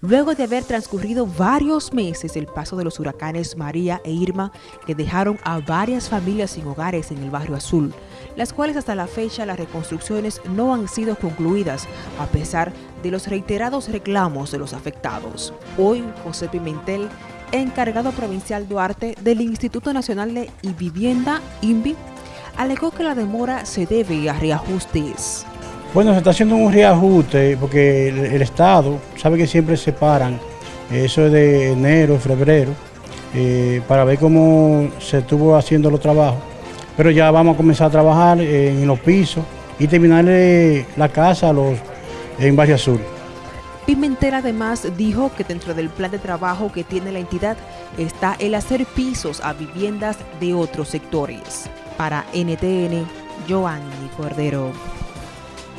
luego de haber transcurrido varios meses el paso de los huracanes María e Irma que dejaron a varias familias sin hogares en el barrio Azul, las cuales hasta la fecha las reconstrucciones no han sido concluidas a pesar de los reiterados reclamos de los afectados. Hoy, José Pimentel, encargado provincial Duarte del Instituto Nacional de Vivienda, INVI, alegó que la demora se debe a reajustes. Bueno, se está haciendo un reajuste porque el, Estado sabe que siempre separan eso de enero, febrero, eh, para ver cómo se estuvo haciendo los trabajos. Pero ya vamos a comenzar a trabajar en los pisos y terminar la casa en Valle Azul. Pimentel además dijo que dentro del plan de trabajo que tiene la entidad está el hacer pisos a viviendas de otros sectores. Para NTN, Joanny Cordero.